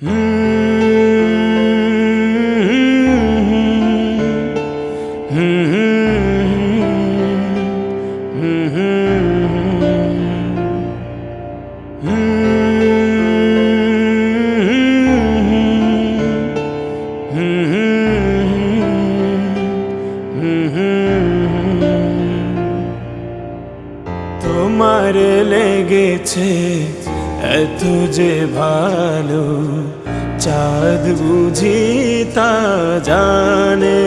তোমার লেগেছে এত যে ভালো চাঁদ বুঝি তা জানে।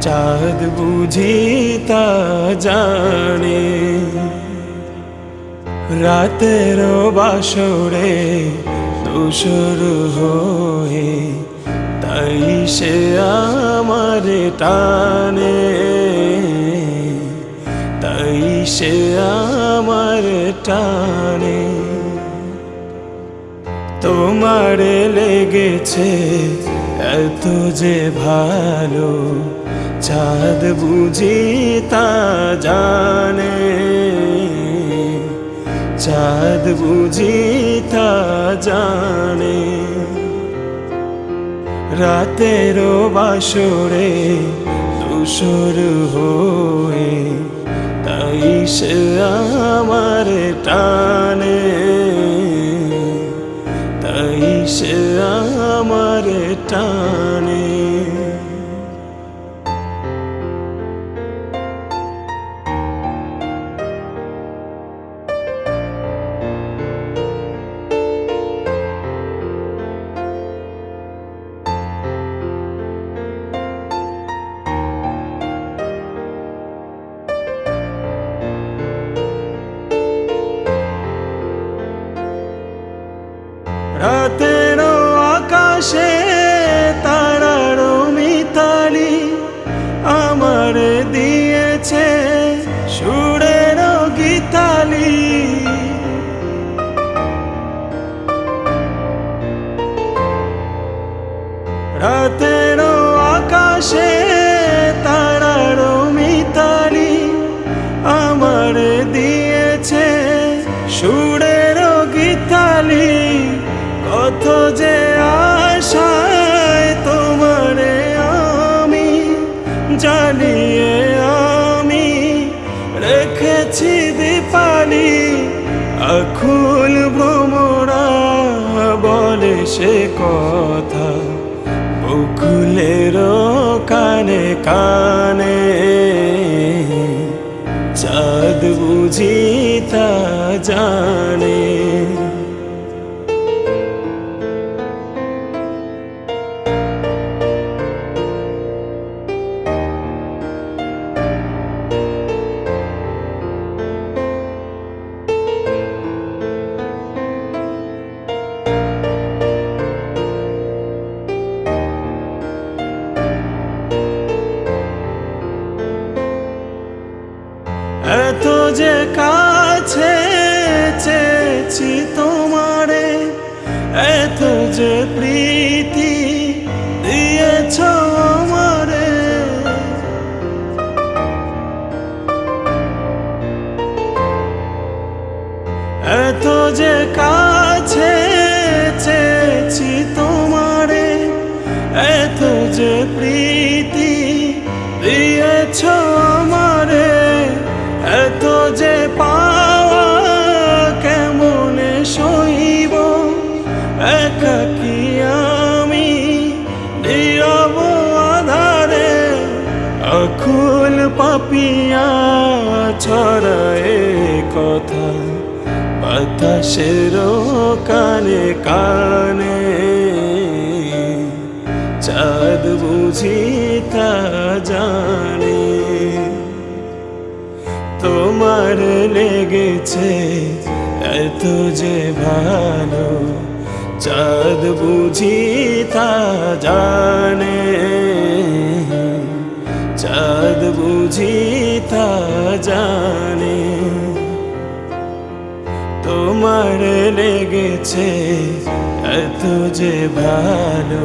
চাঁদ বুঝি তা জানে। রাতের বাসরে দোসর হয়ে তাই সে আমার টানে। তাই সে আমার টানে। তোমার লেগেছে এত যে ভালো, চাঁদ বুঝি তা জানে। চাঁদ বুঝি তা জানে। রাতেরও বাসরে দুসর হয়ে সে আমার টানে। আকাশে তারার মিতালি আমার দিয়েছে সুরের গীতালি। রাতের আকাশে সে কথা। বকুলের কানে কানে। চাঁদ বুঝি তা জানে। যে প্রীতি দিয়েছ আমারে, এত যে পাওয়া কেমনে সইব? একাকি আমি নীরব আধারে আকুল পাপিয়া ছড়ায় কথা? বাতাসের কানে কানে চাঁদ বুঝি তা জানে। তোমার লেগেছে এত যে ভালো, চাঁদ বুঝি তা জানে। চাঁদ বুঝি তা জানে। তোমার লেগেছে এত যে ভালো